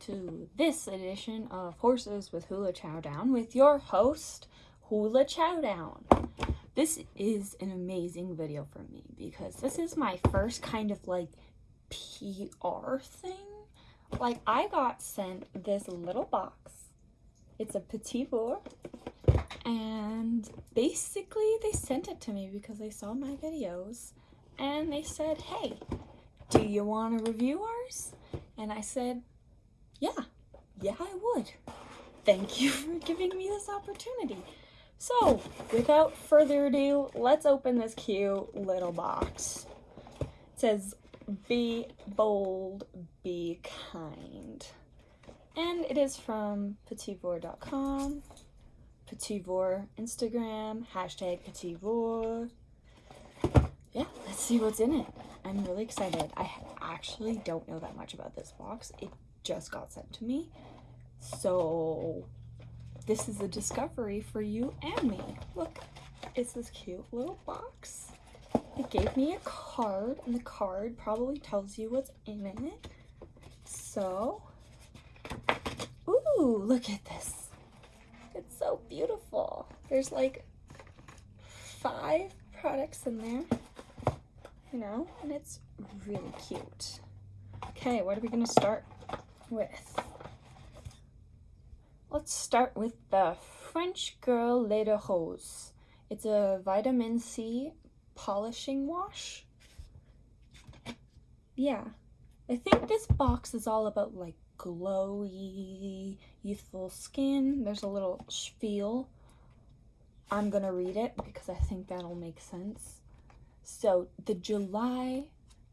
to this edition of Horses with Hula Chowdown with your host, Hula Chowdown. This is an amazing video for me because this is my first kind of like PR thing. Like I got sent this little box. It's a Petit Vour and basically they sent it to me because they saw my videos and they said, hey, do you want to review ours? And I said, yeah, yeah, I would. Thank you for giving me this opportunity. So, without further ado, let's open this cute little box. It says, be bold, be kind. And it is from petitvour.com, petitvour Instagram, hashtag petitvour. Yeah, let's see what's in it. I'm really excited. I actually don't know that much about this box. It just got sent to me. So this is a discovery for you and me. Look, it's this cute little box. It gave me a card, and the card probably tells you what's in it. So, ooh, look at this. It's so beautiful. There's like five products in there you know, and it's really cute. Okay, what are we to start with? Let's start with the French Girl Lait de Rose. It's a vitamin C polishing wash. Yeah, I think this box is all about like glowy, youthful skin. There's a little spiel. I'm gonna read it because I think that'll make sense. So the July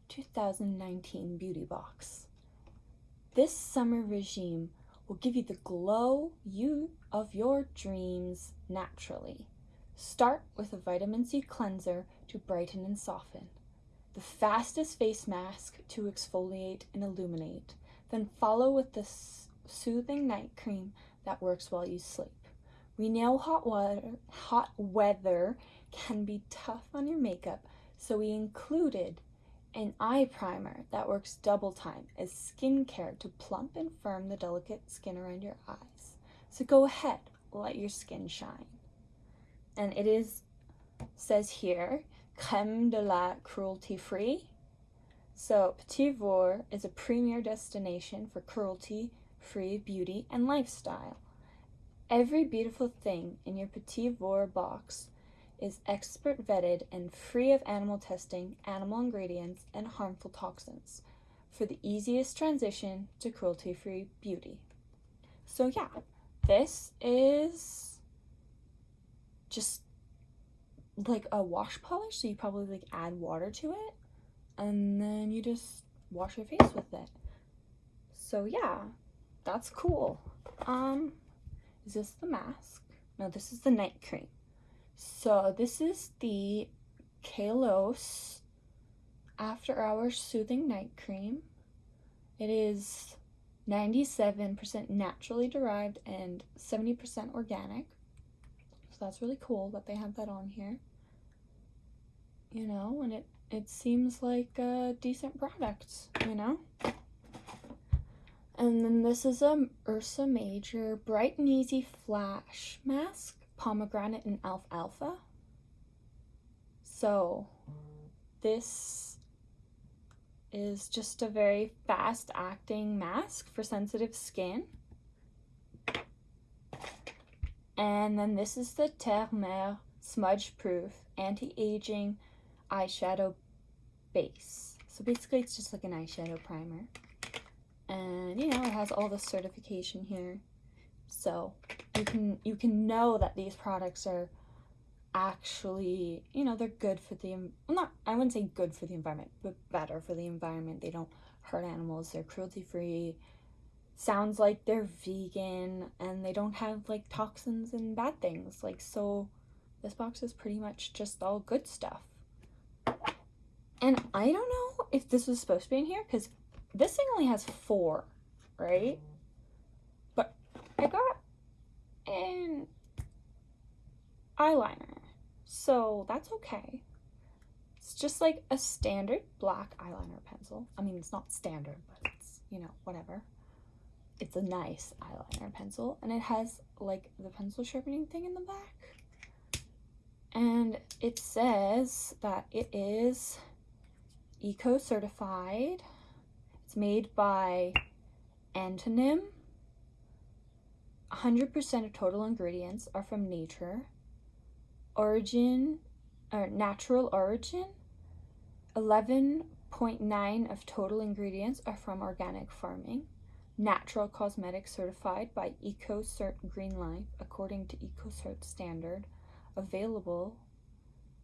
2019 beauty box. This summer regime will give you the glow you of your dreams naturally. Start with a vitamin C cleanser to brighten and soften. The fastest face mask to exfoliate and illuminate. Then follow with the soothing night cream that works while you sleep. We know hot water, hot weather can be tough on your makeup, so we included an eye primer that works double time as skincare to plump and firm the delicate skin around your eyes. So go ahead, let your skin shine. And it is, says here, creme de la cruelty free. So Petit Vour is a premier destination for cruelty free beauty and lifestyle. Every beautiful thing in your Petit Vour box is expert vetted and free of animal testing, animal ingredients, and harmful toxins for the easiest transition to cruelty-free beauty. So yeah, this is just like a wash polish, so you probably like add water to it and then you just wash your face with it. So yeah, that's cool. Um, is this the mask? No, this is the night cream. So this is the Kalos After Hours Soothing Night Cream. It is 97% naturally derived and 70% organic. So that's really cool that they have that on here. You know, and it, it seems like a decent product, you know? And then this is a Ursa Major Bright and Easy Flash Mask pomegranate and alfalfa. So this is just a very fast acting mask for sensitive skin. And then this is the Terre Smudge Proof Anti-Aging Eyeshadow Base. So basically it's just like an eyeshadow primer. And you know, it has all the certification here. So you can you can know that these products are actually you know they're good for the not I wouldn't say good for the environment but better for the environment. They don't hurt animals. They're cruelty free. Sounds like they're vegan and they don't have like toxins and bad things. Like so this box is pretty much just all good stuff. And I don't know if this was supposed to be in here because this thing only has four right? But I got and eyeliner. So that's okay. It's just like a standard black eyeliner pencil. I mean, it's not standard, but it's, you know, whatever. it's a nice eyeliner pencil and it has like the pencil sharpening thing in the back. And it says that it is eco certified. It's made by Antonym. 100% of total ingredients are from nature. Origin or natural origin. 11.9 of total ingredients are from organic farming. Natural cosmetics certified by EcoCert Green Life according to EcoCert standard. Available.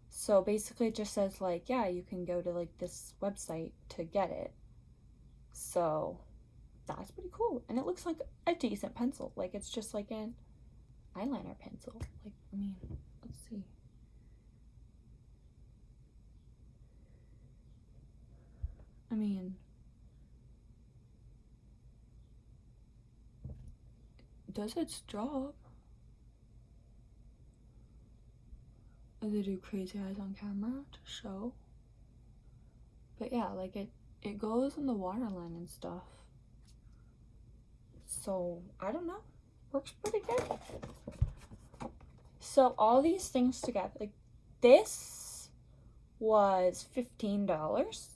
So basically it just says like, yeah, you can go to like this website to get it. So that's pretty cool. And it looks like a decent pencil. Like it's just like an eyeliner pencil. Like, I mean, let's see. I mean, does its job. They do crazy eyes on camera to show. But yeah, like it, it goes in the waterline and stuff. So, I don't know. Works pretty good. So, all these things together, like this was $15.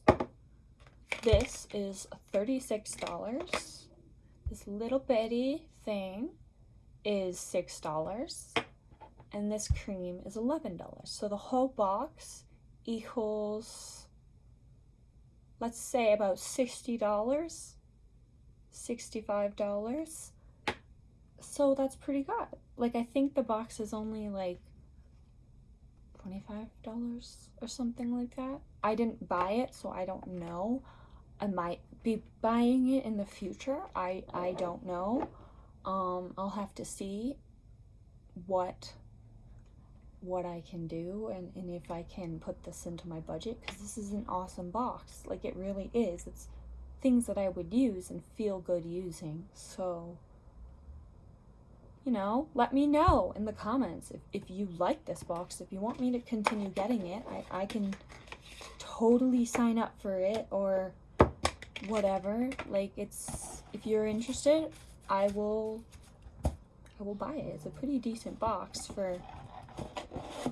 This is $36. This little bitty thing is $6. And this cream is $11. So the whole box equals, let's say about $60. $65. So that's pretty good. Like, I think the box is only like $25 or something like that. I didn't buy it, so I don't know. I might be buying it in the future. I, I don't know. Um, I'll have to see what what I can do and, and if I can put this into my budget because this is an awesome box. Like it really is. It's things that I would use and feel good using. So, you know, let me know in the comments if, if you like this box. If you want me to continue getting it, I, I can totally sign up for it or whatever. Like, it's, if you're interested, I will, I will buy it. It's a pretty decent box for,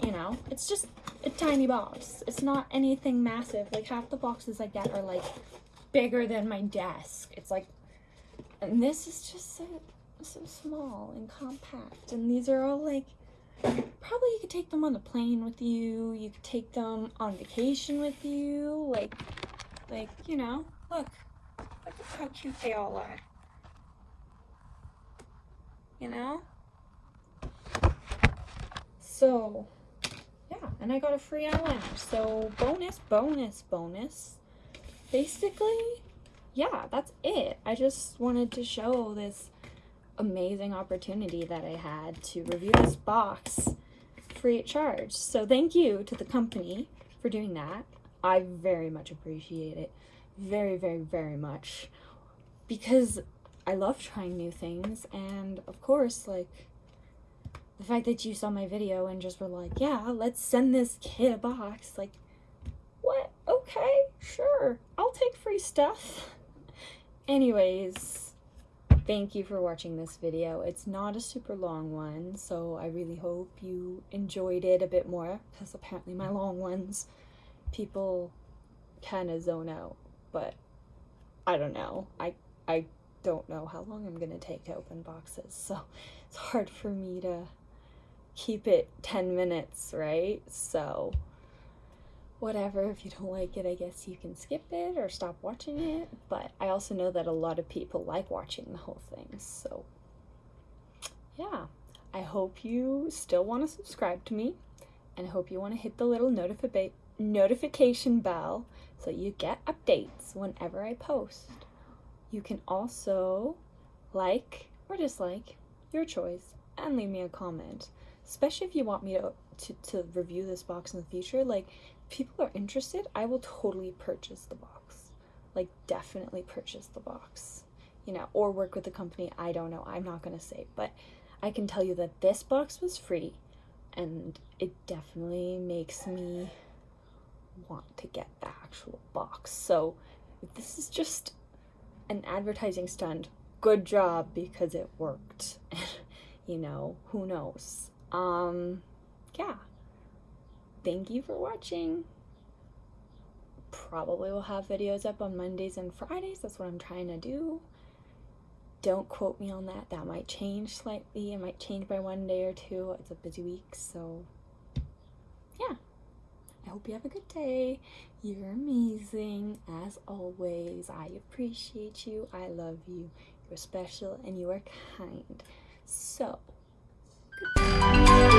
you know, it's just a tiny box. It's not anything massive. Like, half the boxes I get are, like, bigger than my desk. It's like, and this is just so, so small and compact. And these are all like, probably you could take them on the plane with you. You could take them on vacation with you. Like, like, you know, look, look at how cute they all are. You know? So, yeah, and I got a free eyeliner. So, bonus, bonus, bonus basically, yeah, that's it. I just wanted to show this amazing opportunity that I had to review this box free of charge. So thank you to the company for doing that. I very much appreciate it. Very, very, very much. Because I love trying new things. And of course, like, the fact that you saw my video and just were like, yeah, let's send this kid a box. Like, what? Okay, sure. I'll take free stuff. Anyways, thank you for watching this video. It's not a super long one, so I really hope you enjoyed it a bit more, because apparently my long ones, people kind of zone out, but I don't know. I, I don't know how long I'm going to take to open boxes, so it's hard for me to keep it 10 minutes, right? So whatever. If you don't like it, I guess you can skip it or stop watching it. But I also know that a lot of people like watching the whole thing. So, yeah. I hope you still want to subscribe to me. And I hope you want to hit the little notifi notification bell so you get updates whenever I post. You can also like or dislike, your choice, and leave me a comment. Especially if you want me to, to, to review this box in the future. Like, people are interested, I will totally purchase the box. Like, definitely purchase the box. You know, or work with the company. I don't know. I'm not going to say. But I can tell you that this box was free. And it definitely makes me want to get the actual box. So, if this is just an advertising stunt, good job because it worked. you know, who knows? Um, yeah. Thank you for watching. Probably will have videos up on Mondays and Fridays. That's what I'm trying to do. Don't quote me on that. That might change slightly. It might change by one day or two. It's a busy week, so yeah. I hope you have a good day. You're amazing, as always. I appreciate you. I love you. You're special and you are kind. So, goodbye.